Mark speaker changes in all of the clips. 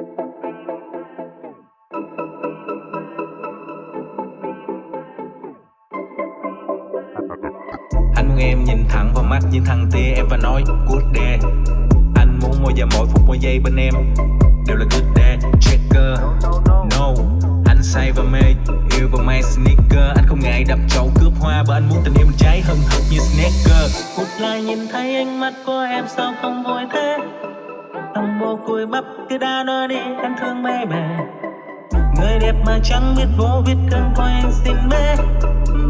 Speaker 1: Anh muốn em nhìn thẳng vào mắt những thằng tia em và nói, good day. Anh muốn mỗi giờ mỗi phút, mỗi giây bên em đều là good day. Checker, No. Anh say và mê, yêu và may sneaker. Anh không ngại đập chậu cướp hoa, bởi anh muốn tình yêu mình cháy hừng hực như sneaker
Speaker 2: Phút lại nhìn thấy ánh mắt của em sao không vội thế? Thằng bồ cùi bắp cứ đã nói đi anh thương mê mề. Người đẹp mà chẳng biết vô biết cơn coi anh xin bê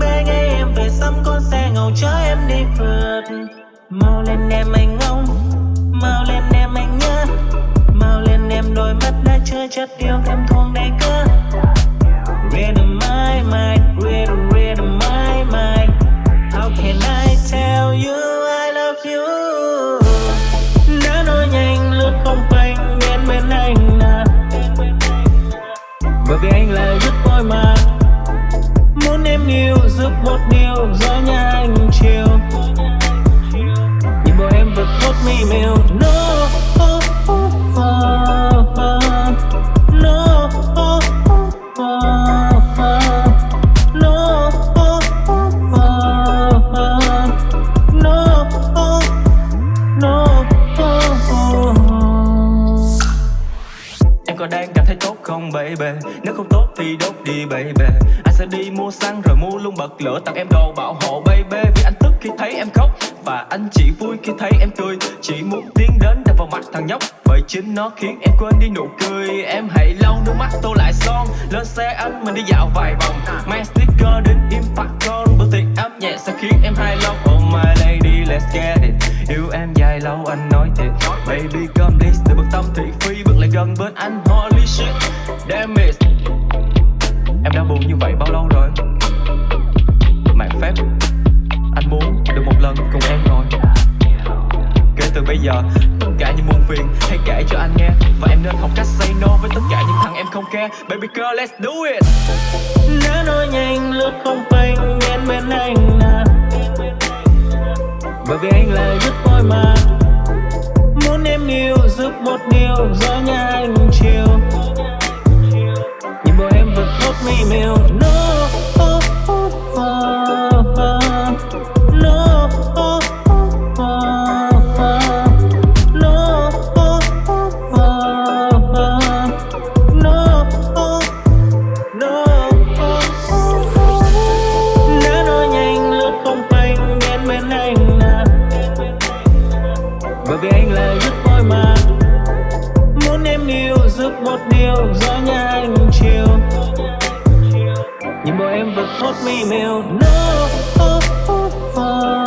Speaker 2: Bê ngay em về xăm con xe ngầu chở em đi phượt. Mau lên em anh ông Mau lên em anh nhớ. Mau lên em đôi mắt đã chưa chất yêu thêm thương đầy cơ random my mind, Yêu, giúp một điều Gió nhà anh chiều. Nhìn bọn em vượt hốt mi mèo. No.
Speaker 3: Baby Nếu không tốt thì đốt đi, baby. Anh sẽ đi mua xăng rồi mua luôn bật lửa, Tặng em đồ bảo hộ, baby. Vì anh tức khi thấy em khóc, Và anh chỉ vui khi thấy em cười. Chỉ muốn tiến đến đập vào mặt thằng nhóc, Bởi chính nó khiến em quên đi nụ cười. Em hãy lau nước mắt tô lại son, Lên xe anh mình đi dạo vài vòng. Mang sticker đến impact con Bữa tiệc ấm nhẹ sẽ khiến face Từ bực tâm thị phi Bước lại gần bên anh. Holy shit, Damn it. Em đã buồn như vậy bao lâu rồi? Mạng phép, Anh muốn được một lần cùng em rồi Kể từ bây giờ, Tất cả những muôn phiền Hãy kể cho anh nghe. Và em nên học cách say no Với tất cả những thằng em không care. Baby girl, let's do it.
Speaker 2: Nếu nói nhanh, lướt không phanh, Em bên anh à Bởi vì anh là dứt môi mà. Muốn yêu giúp một điều giữa nhà anh chiều. nhìn bộ em vẫn hot mi mèo no oh, oh, oh. oh.